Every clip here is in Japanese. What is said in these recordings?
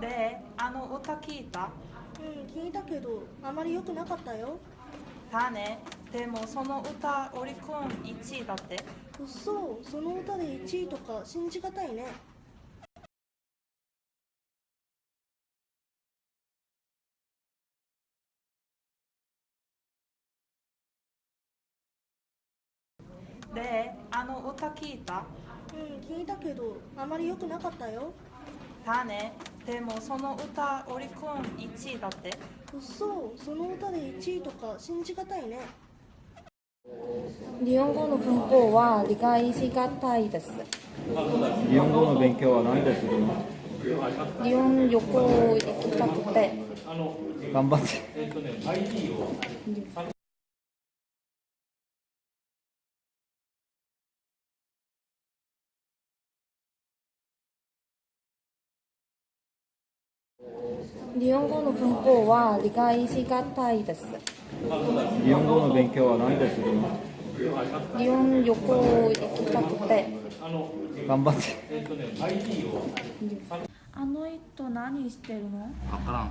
であの歌聞いた？うん聞いたけどあまり良くなかったよ。だね。でもその歌オリコン1位だって？うっそその歌で1位とか信じがたいね。であの歌聞いた？うん聞いたけどあまり良くなかったよ。だねでもその歌オリコン1位だって？うっそその歌で1位とか信じがたいね日本語の文法は理解しがたいです。日本語の勉強は何でする？の日本旅行行きたくて、頑張って。日本語の文法は理解しがたいです。日本語の勉強は何でするの日本旅行行きたくて、頑張って。あの人何してるの？分からん。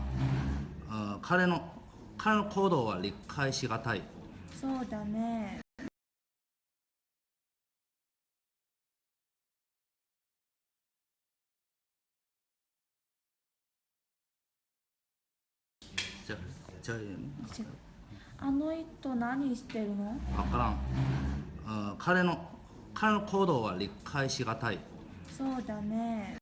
あ彼の彼の行動は理解しがたい。そうだねじゃじゃあの人何してるの？分からん。あ彼の彼の行動は理解しがたい。そうだね